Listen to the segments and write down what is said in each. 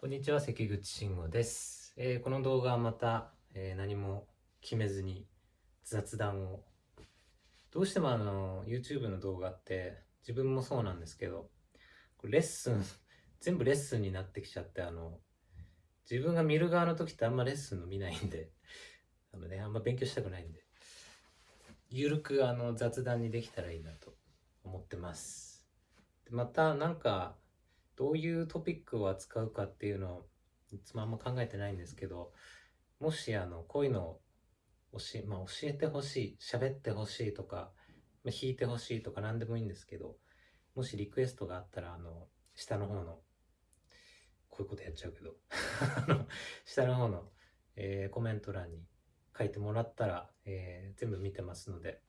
こんにちは関口慎吾です、えーこの動画はまた、えー何も決めずに雑談を。どうしてもあの YouTube の動画って自分もそうなんですけどレッスン 全部レッスンになってきちゃってあの自分が見る側の時ってあんまレッスンの見ないんで あのねあんま勉強したくないんでゆるくあの雑談にできたらいいなと思ってます。またなんかどういうトピックを扱うかっていうのをいつもあんま考えてないんですけどもしあのこういうのを教え,、まあ、教えてほしい喋ってほしいとか、まあ、弾いてほしいとか何でもいいんですけどもしリクエストがあったらあの下の方のこういうことやっちゃうけど 下の方の、えーコメント欄に書いてもらったら、えー全部見てますので。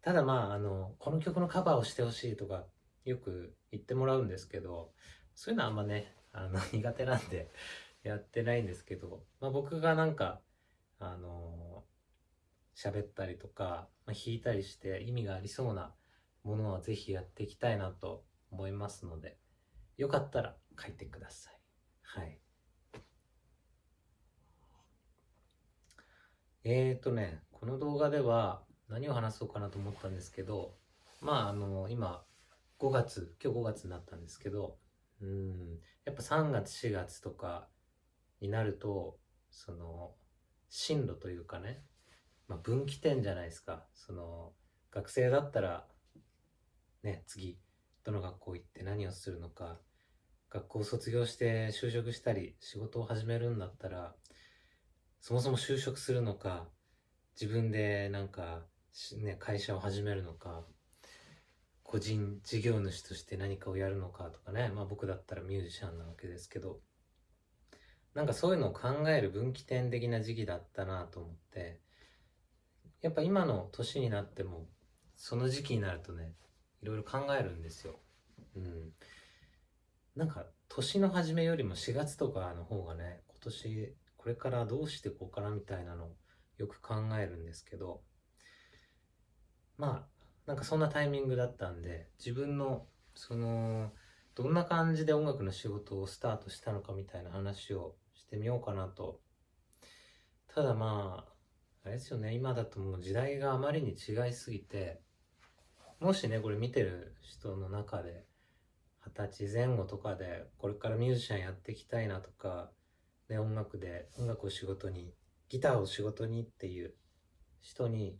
ただまああのこの曲のカバーをしてほしいとかよく言ってもらうんですけどそういうのはあんまねあの 苦手なんでやってないんですけど、まあ、僕がなんかあの喋ったりとか、まあ、弾いたりして意味がありそうなものはぜひやっていきたいなと思いますのでよかったら書いてください。はい。えーとねこの動画では何を話そうかなと思ったんですけどまああの今5月今日5月になったんですけどうんやっぱ3月4月とかになるとその進路というかね、まあ、分岐点じゃないですか。その学生だったらね次どの学校行って何をするのか学校卒業して就職したり仕事を始めるんだったらそもそも就職するのか自分でなんかね会社を始めるのか個人事業主として何かをやるのかとかね。まあ僕だったらミュージシャンなわけですけど。なんかそういうのを考える分岐点的な時期だったなと思って。やっぱ今の年になってもその時期になるとねいろいろ考えるんですよ。うん、なんか年の初めよりも4月とかの方がね今年これからどうしてこうかなみたいなのをよく考えるんですけど。まあなんかそんなタイミングだったんで自分のそのどんな感じで音楽の仕事をスタートしたのかみたいな話をしてみようかなと。ただまああれですよね今だともう時代があまりに違いすぎてもしねこれ見てる人の中で二十歳前後とかでこれからミュージシャンやっていきたいなとか、ね、音楽で音楽を仕事にギターを仕事にっていう人に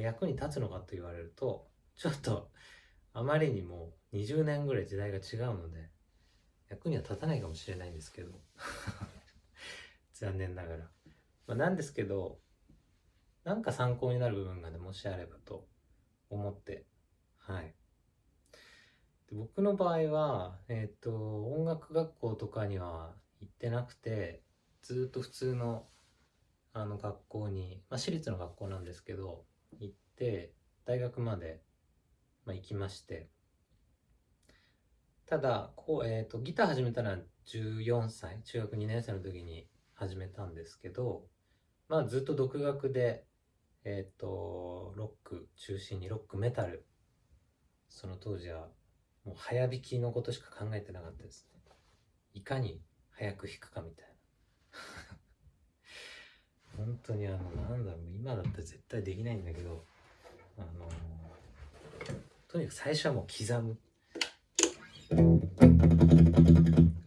役に立つのかと言われるとちょっとあまりにも20年ぐらい時代が違うので役には立たないかもしれないんですけど 残念ながら、まあ、なんですけどなんか参考になる部分がねもしあればと思ってはい。で僕の場合はえっ、と音楽学校とかには行ってなくてずっと普通のあの学校に、まあ、私立の学校なんですけど行って大学まで、まあ、行きまして。ただこう、えー、とギター始めたのは14歳中学2年生の時に始めたんですけどまあずっと独学でえっ、とロック中心にロックメタルその当時はもう早弾きのことしか考えてなかったですね。いかに早く弾くかみたいな。本当にあのなんだろう今だったら絶対できないんだけどあのとにかく最初はもう刻む。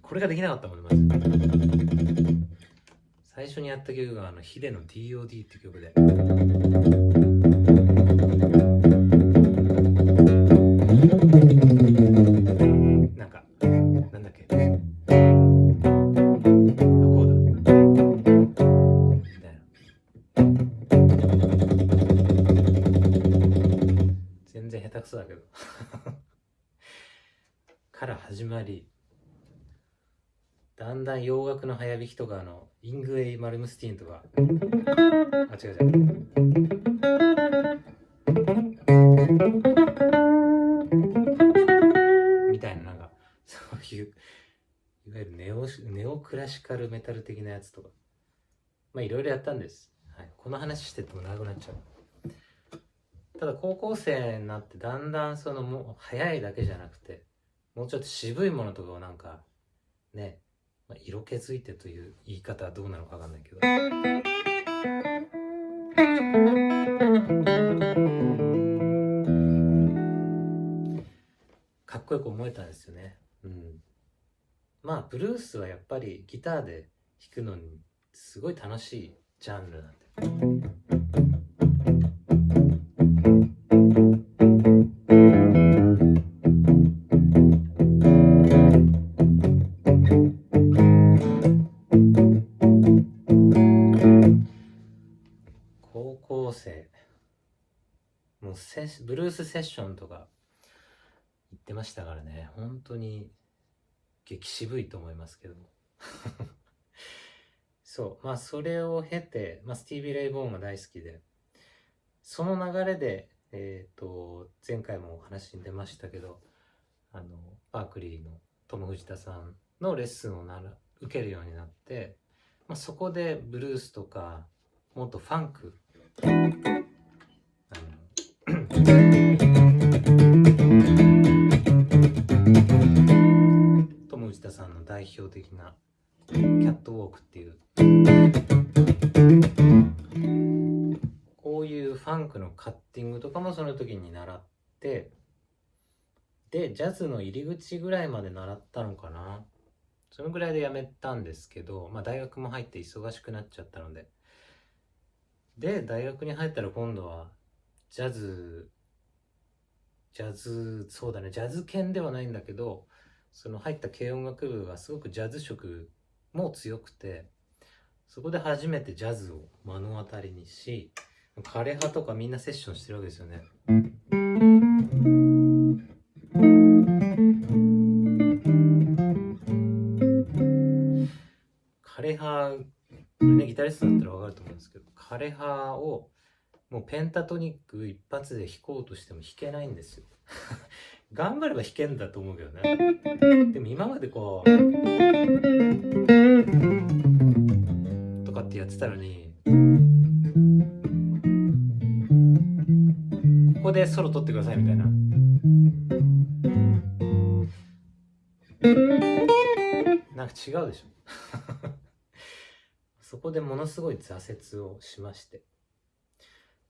これができなかったもんねまず。最初にやった曲があのヒデの DOD って曲で。然下手くそだけど。から始まりだんだん洋楽の早弾きとかあのイングウェイ・マルムスティーンとか。あ違う違う。みたいななんかそういういわゆるネオネオクラシカルメタル的なやつとか。まあいろいろやったんです、はい、この話してても長くなっちゃう。ただ高校生になってだんだんそのもう早いだけじゃなくてもうちょっと渋いものとかをなんかねまあ、色気づいてという言い方はどうなのかわかんないけど。かっこよく思えたんですよね。うん。まあ、ブルースはやっぱりギターで弾くのにすごい楽しいジャンルなんで。ブルースセッションとか言ってましたからね。本当に激渋いと思いますけど。そう。まあそれを経て、まあ、スティービー・レイ・ボーンが大好きでその流れでえっ、ー、と前回もお話に出ましたけどあのバークリーのトム・藤田さんのレッスンをなら受けるようになって、まあ、そこでブルースとかもっとファンク代表的なキャットウォークっていう。こういうファンクのカッティングとかもその時に習ってでジャズの入り口ぐらいまで習ったのかな。そのぐらいでやめたんですけど、まあ、大学も入って忙しくなっちゃったので。で大学に入ったら今度はジャズジャズそうだねジャズ犬ではないんだけどその入った軽音楽部がすごくジャズ色も強くてそこで初めてジャズを目の当たりにし枯葉とかみんなセッションしてるわけですよね。枯葉これねギタリストだったら分かると思うんですけど枯れ葉をもうペンタトニック一発で弾こうとしても弾けないんですよ頑張れば弾けんだと思うけどね。でも今までこうとかってやってたのにここでソロ取ってくださいみたいな。なんか違うでしょ。そこでものすごい挫折をしまして。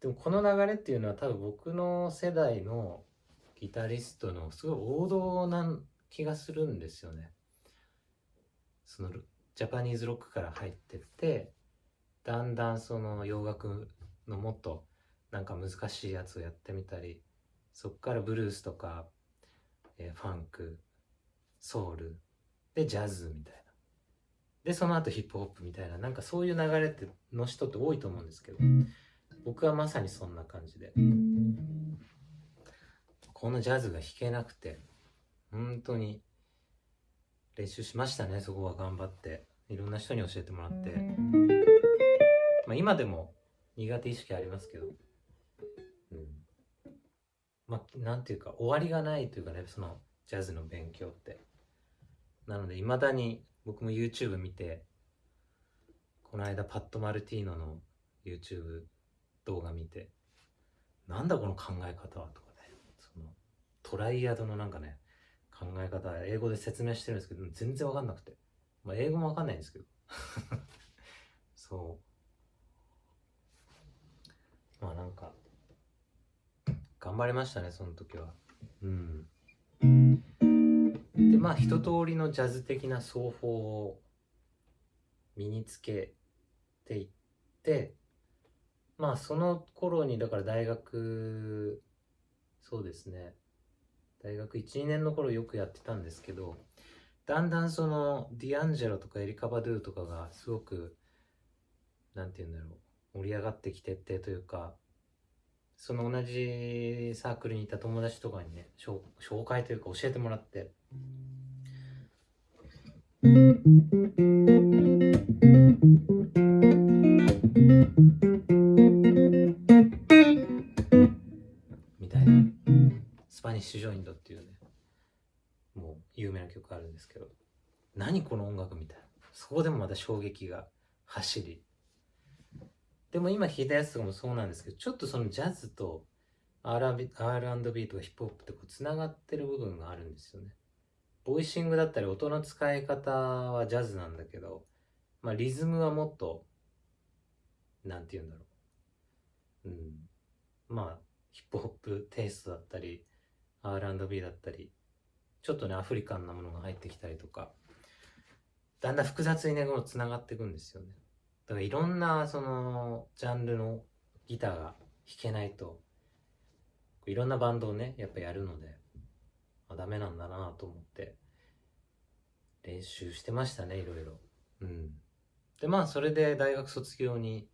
でもこの流れっていうのは多分僕の世代のギタリストのすごい王道な気がするんですよね。そのジャパニーズロックから入ってってだんだんその洋楽のもっとなんか難しいやつをやってみたりそっからブルースとか、えー、ファンクソウルでジャズみたいなでその後ヒップホップみたいななんかそういう流れっての人って多いと思うんですけど僕はまさにそんな感じでこのジャズが弾けなくて本当に練習しましたねそこは頑張って。いろんな人に教えてもらって、まあ、今でも苦手意識ありますけど、うん、まあなんていうか終わりがないというかねそのジャズの勉強って。なのでいまだに僕も YouTube 見てこの間パッド・マルティーノの YouTube 動画見てなんだこの考え方はとトライアドのなんかね考え方英語で説明してるんですけど全然わかんなくて。まあ英語もわかんないんですけど。そう。まあなんか頑張りましたねその時は。うん。でまあ一通りのジャズ的な奏法を身につけていってまあその頃にだから大学そうですね。大学12年の頃よくやってたんですけどだんだんそのディアンジェロとかエリカ・バドゥとかがすごくなんて言うんだろう盛り上がってきてってというかその同じサークルにいた友達とかにね紹介というか教えてもらって。みたいな。スパニッシュジョイントっていうねもう有名な曲あるんですけど何この音楽みたいなそこでもまた衝撃が走りでも今弾いたやつとかもそうなんですけどちょっとそのジャズと R&B とかヒップホップってこうつながってる部分があるんですよねボイシングだったり音の使い方はジャズなんだけど、まあリズムはもっと、なんて言うんだろう。うん。まあ、ヒップホップテイストだったり、R&B だったり、ちょっとね、アフリカンなものが入ってきたりとか、だんだん複雑にね、この繋がっていくんですよね。だからいろんな、その、ジャンルのギターが弾けないと、いろんなバンドをね、やっぱやるので、あ、ダメなんだなと思って、練習してましたね、いろいろ。うん。で、まあ、それで大学卒業に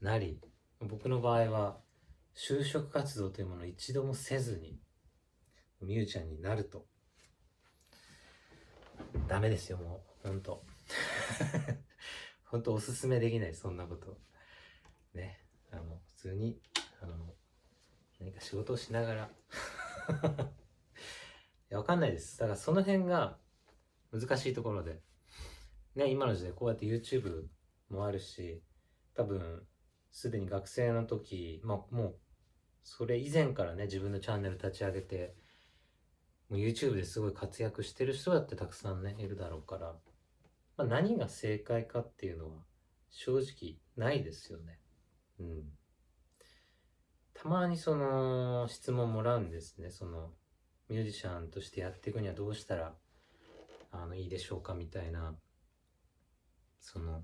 なり、僕の場合は、就職活動というものを一度もせずに、ミュージシャンになると、ダメですよ、もう。ほんと。ほんとおすすめできない、そんなこと。ね。あの、普通に、あの、何か仕事をしながら いや、わかんないです。だからその辺が難しいところで。ね、今の時代こうやって YouTube もあるし、多分、すでに学生の時、まあもう、それ以前からね、自分のチャンネル立ち上げて、YouTube ですごい活躍してる人だってたくさんね、いるだろうから、まあ、何が正解かっていうのは正直ないですよね。うん。たまにその質問もらうんですね。そのミュージシャンとしてやっていくにはどうしたらあのいいでしょうかみたいなその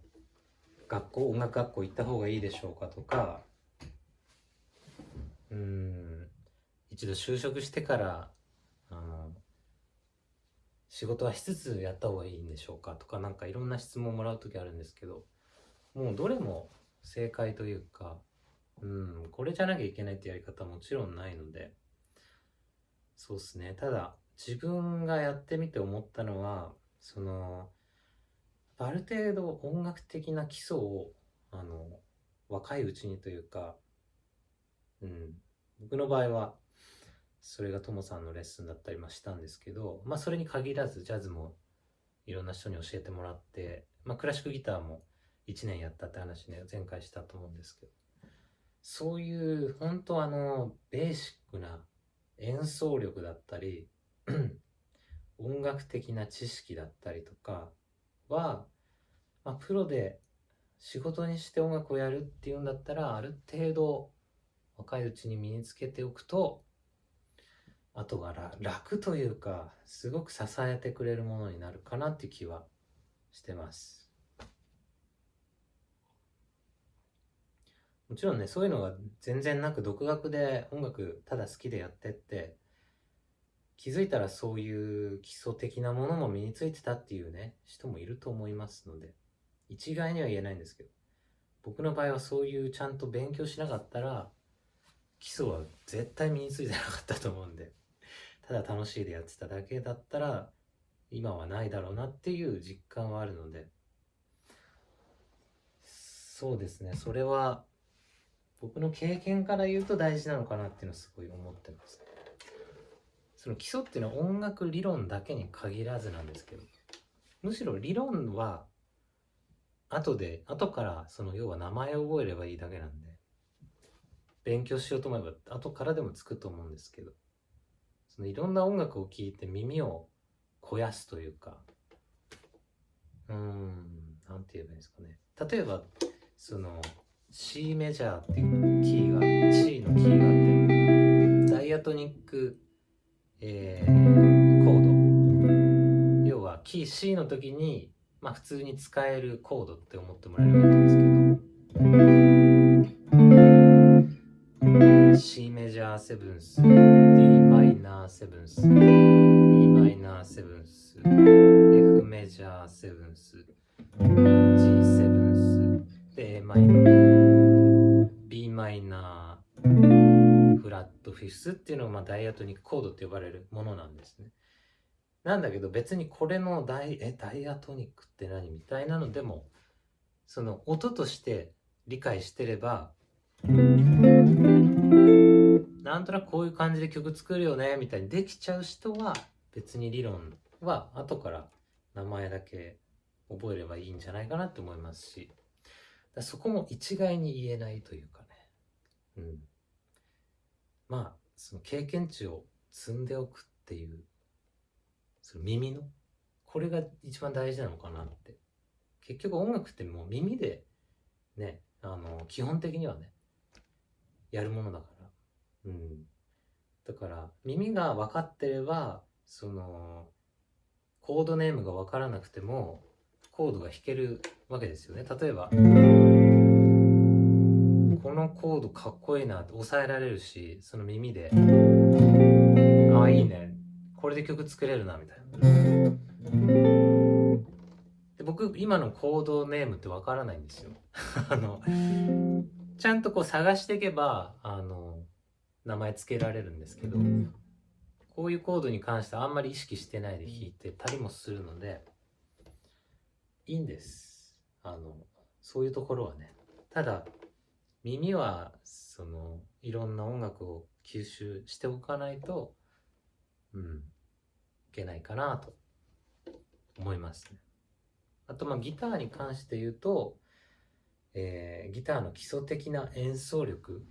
学校音楽学校行った方がいいでしょうかとかうん一度就職してから仕事はしつつやった方がいいんでしょうかとかなんかいろんな質問もらう時あるんですけどもうどれも正解というかうんこれじゃなきゃいけないってやり方はもちろんないのでそうっすね。ただ、自分がやってみて思ったのは、その、ある程度音楽的な基礎を、あの、若いうちにというか、うん、僕の場合は、それがともさんのレッスンだったりましたんですけど、まあそれに限らずジャズもいろんな人に教えてもらって、まあクラシックギターも1年やったって話ね、前回したと思うんですけど、そういう本当あの、ベーシックな演奏力だったり 音楽的な知識だったりとかは、まあ、プロで仕事にして音楽をやるっていうんだったらある程度若いうちに身につけておくと後が楽というかすごく支えてくれるものになるかなっていう気はしてます。もちろんね、そういうのが全然なく、独学で音楽ただ好きでやってって、気づいたらそういう基礎的なものも身についてたっていうね、人もいると思いますので、一概には言えないんですけど、僕の場合はそういうちゃんと勉強しなかったら、基礎は絶対身についてなかったと思うんで、ただ楽しいでやってただけだったら、今はないだろうなっていう実感はあるので、そうですね、それは僕の経験から言うと大事なのかなっていうのはすごい思ってます。その基礎っていうのは音楽理論だけに限らずなんですけど、むしろ理論は後で、後からその要は名前を覚えればいいだけなんで、勉強しようと思えば後からでもつくと思うんですけど、そのいろんな音楽を聴いて耳を肥やすというか、うん、なんて言えばいいんですかね。例えば、その、C メジャーっていうキーが C のキーがあってダイアトニック、えー、コード。要はキー C の時に、まあ、普通に使えるコードって思ってもらえればいいんですけど。C メジャーセブンス D マイナーセブンス。E マイナーセブンス。F メジャーセブンス。G セブンス。で A マイナー。B マイナー、フラットフィスっていうのがまあダイアトニックコードって呼ばれるものなんですね。なんだけど別にこれのダイえダイアトニックって何みたいなのでもその音として理解してればなんとなくこういう感じで曲作るよねみたいにできちゃう人は別に理論は後から名前だけ覚えればいいんじゃないかなって思いますし。そこも一概に言えないというかね。うん、まあその経験値を積んでおくっていうその耳のこれが一番大事なのかなって。結局音楽ってもう耳でねあの基本的にはねやるものだから。うん。だから耳が分かってればそのコードネームが分からなくてもコードが弾けるわけですよね。例えばこのコードかっこいいなって抑えられるしその耳でああいいね。これで曲作れるなみたいな。で僕今のコードネームって分からないんですよ。あのちゃんとこう探していけばあの名前つけられるんですけどこういうコードに関してはあんまり意識してないで弾いてたりもするのでいいんです。あのそういうところはね。ただ耳はそのいろんな音楽を吸収しておかないとうんいけないかなと思いますね。あとまあギターに関して言うと、えー、ギターの基礎的な演奏力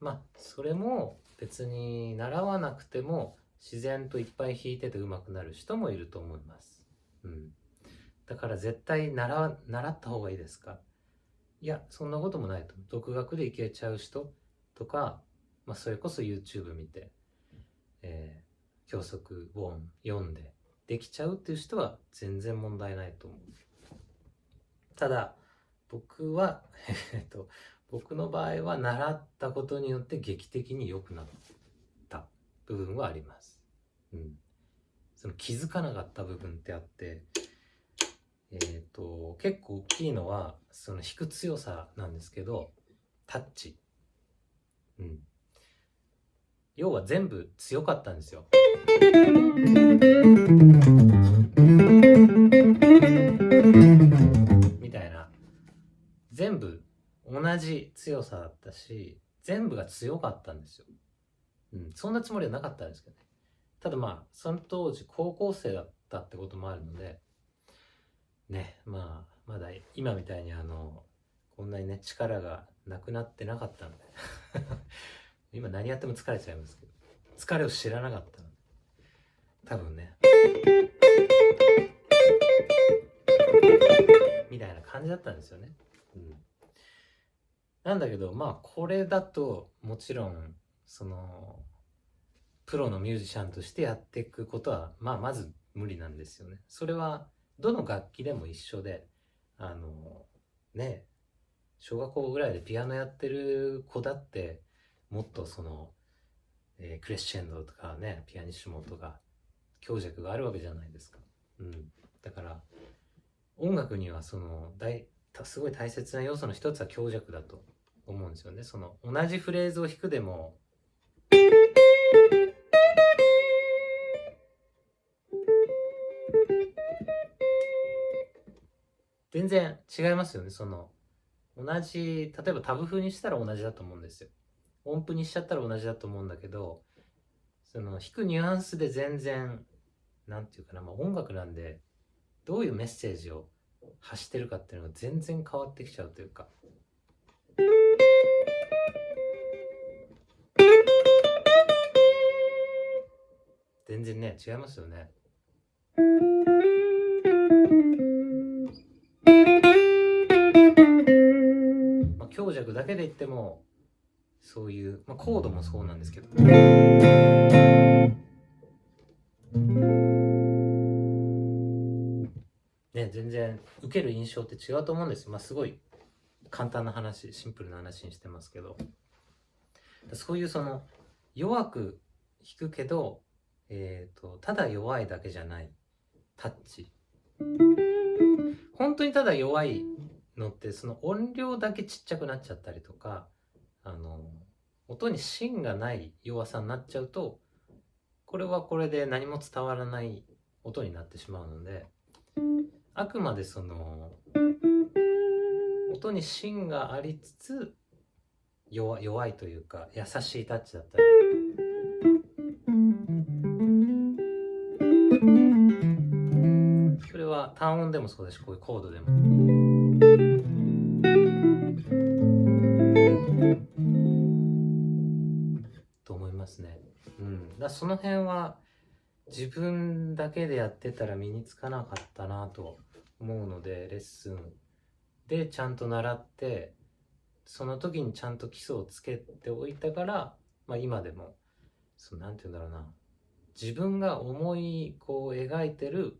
まあそれも別に習わなくても自然といっぱい弾いてて上手くなる人もいると思います。うん。だから絶対習習った方がいいですか？いや、そんなこともないと。独学でいけちゃう人とか、まあそれこそ YouTube 見て、えー、教則本読んでできちゃうっていう人は全然問題ないと思う。ただ、僕は、えっと、僕の場合は習ったことによって劇的に良くなった部分はあります。うん。その気づかなかった部分ってあって、えっ、ー、と、結構大きいのは、その弾く強さなんですけど、タッチ。うん。要は全部強かったんですよ。強さだったし、全部が強かったんですよ。うん、そんなつもりはなかったんですけどね。ただまあ、その当時高校生だったってこともあるので、ね、まあ、まだ今みたいにあの、こんなにね、力がなくなってなかったので 今何やっても疲れちゃいますけど、疲れを知らなかったので、多分ね、みたいな感じだったんですよね。うんなんだけど、まあ、これだと、もちろん、その、プロのミュージシャンとしてやっていくことは、まあ、まず無理なんですよね。それは、どの楽器でも一緒で、あの、ね、小学校ぐらいでピアノやってる子だって、もっとその、えー、クレッシェンドとかね、ピアニッシモとか、強弱があるわけじゃないですか。うん。だから、音楽にはその、大、すごい大切な要素の一つは強弱だと思うんですよね。その同じフレーズを弾くでも全然違いますよね。その同じ例えばタブ風にしたら同じだと思うんですよ。音符にしちゃったら同じだと思うんだけどその弾くニュアンスで全然なんていうかな、まあ、音楽なんでどういうメッセージを発してるかっていうのが全然変わってきちゃうというか全然ね違いますよね。まあ強弱だけで言ってもそういう、まあ、コードもそうなんですけど。ね全然受ける印象って違うと思うんですまあすごい簡単な話シンプルな話にしてますけど。そういうその弱く弾くけど、えーと、ただ弱いだけじゃないタッチ。本当にただ弱いのってその音量だけちっちゃくなっちゃったりとかあの音に芯がない弱さになっちゃうとこれはこれで何も伝わらない音になってしまうのであくまでその音に芯がありつつ弱弱いというか優しいタッチだったり。それは単音でもそうだしこういうコードでも。と思いますね。うん。だその辺は自分だけでやってたら身につかなかったなと思うのでレッスンでちゃんと習ってその時にちゃんと基礎をつけておいたから、まあ、今でもそうなんて言うんだろうな自分が思いこう描いてる、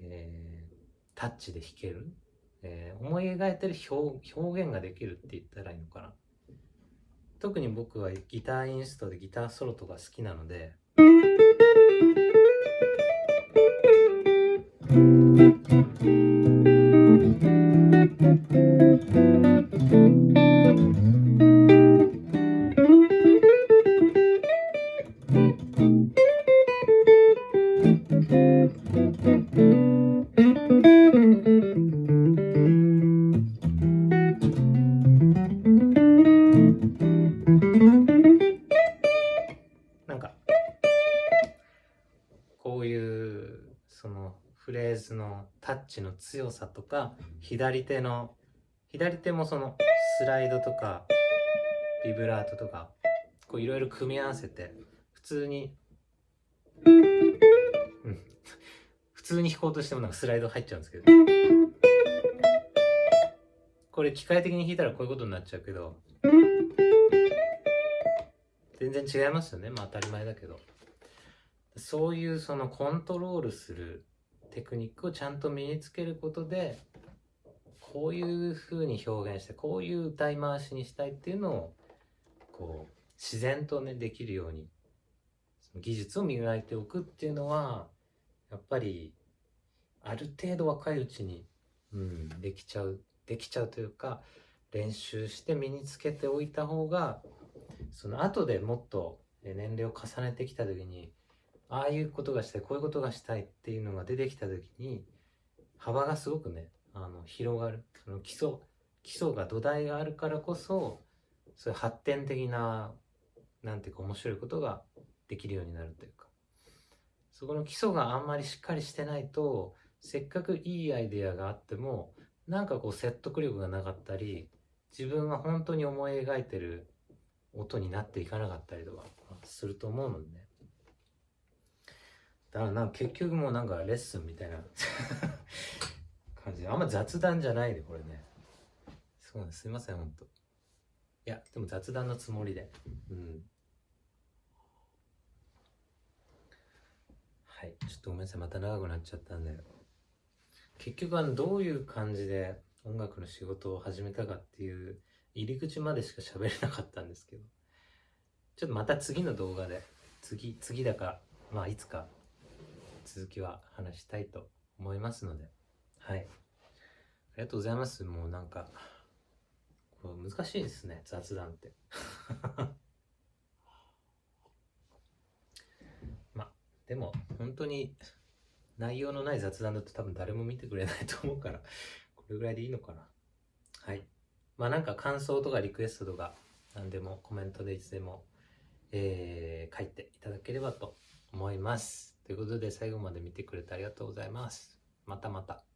えータッチで弾ける、えー思い描いてる表現ができるって言ったらいいのかな。特に僕はギターインストでギターソロとか好きなのでチの強さとか左手の左手もそのスライドとかビブラートとかこういろいろ組み合わせて普通に、普通に弾こうとしてもなんかスライド入っちゃうんですけど。これ機械的に弾いたらこういうことになっちゃうけど全然違いますよね。まあ当たり前だけど。そういうそのコントロールするテクニックをちゃんと身につけることでこういう風に表現してこういう歌い回しにしたいっていうのをこう自然とねできるように技術を磨いておくっていうのはやっぱりある程度若いうちに、うん、できちゃうできちゃうというか練習して身につけておいた方がその後でもっと年齢を重ねてきた時にああいうことがしたいこういうことがしたいっていうのが出てきた時に幅がすごくねあの広がる。その基礎基礎が土台があるからこそそういう発展的ななんていうか面白いことができるようになるというか。そこの基礎があんまりしっかりしてないとせっかくいいアイデアがあってもなんかこう説得力がなかったり自分が本当に思い描いてる音になっていかなかったりとかすると思うのでね。だからなんか結局もうなんかレッスンみたいな 感じ。であんま雑談じゃないでこれね。そうです。すいません本当いやでも雑談のつもりで。うん。はい。ちょっとごめんなさい。また長くなっちゃったんで。結局あのどういう感じで音楽の仕事を始めたかっていう入り口までしか喋れなかったんですけど。ちょっとまた次の動画で次次だかまあいつか続きは話したいと思いますので。はい。ありがとうございます。もうなんかこれ難しいですね。雑談って。まあでも本当に内容のない雑談だと多分誰も見てくれないと思うからこれぐらいでいいのかな。はい。まあなんか感想とかリクエストとか何でもコメントでいつでも、えー書いていただければと思います。ということで最後まで見てくれてありがとうございます。またまた。